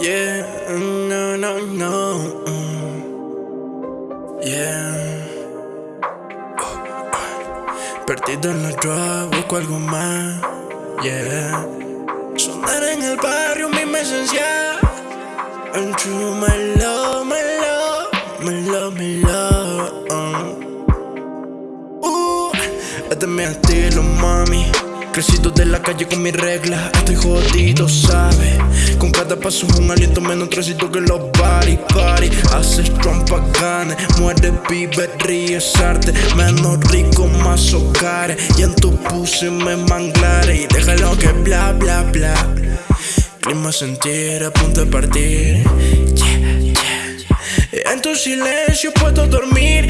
Yeah, no, no, no. Yeah. Perdido en la drug, busco algo más. Yeah. Sonar en el barrio, mi esencia. And true, my love, my love, my love, my love. uh. Uh, este es mi estilo, mami. Crecido de la calle con mis reglas, estoy jodido, ¿sabes? Con cada paso un aliento menos trecito que los body, party Haces trompa, ganes, muerde, vive, ríes, arte Menos rico, más hogares. Y en tu pussy me manglares Y déjalo que bla, bla, bla. Clima sentir, a punto de partir. Yeah, yeah. En tu silencio puedo dormir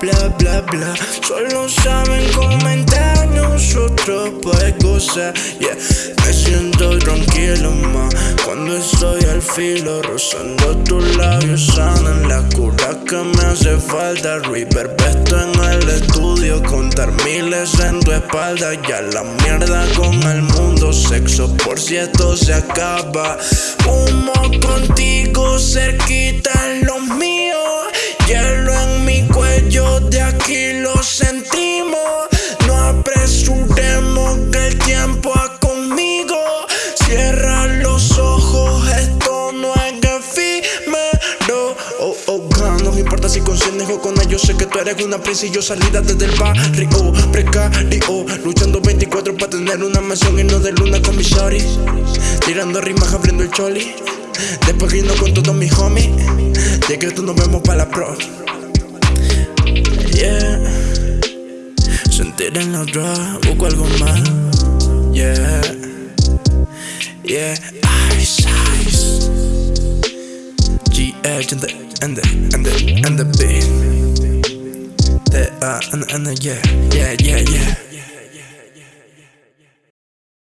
bla, bla, bla, Solo saben comentar nosotros pues gozar. Yeah, me siento tranquilo más Cuando estoy al filo Rozando tus labios sanan La cura que me hace falta. River Besto en el estudio Contar miles en tu espalda. Ya la mierda con el mundo Sexo por si esto se acaba. Humo contigo cerquita en importa si conscientes o con ellos. Sé que tú eres una princesa y yo salida desde el barrio. Precario, luchando 24 para tener una mansión y no de luna con mis shorties. Tirando rimas, abriendo el choli. Después riendo con todos mis homies. Ya que tú nos vemos para la pro. Yeah. Sentir en la drug, busco algo más. Yeah. Yeah, ice, ice. G-Edge and the, and the, and the, beat. The, uh, and, and yeah, yeah, yeah, yeah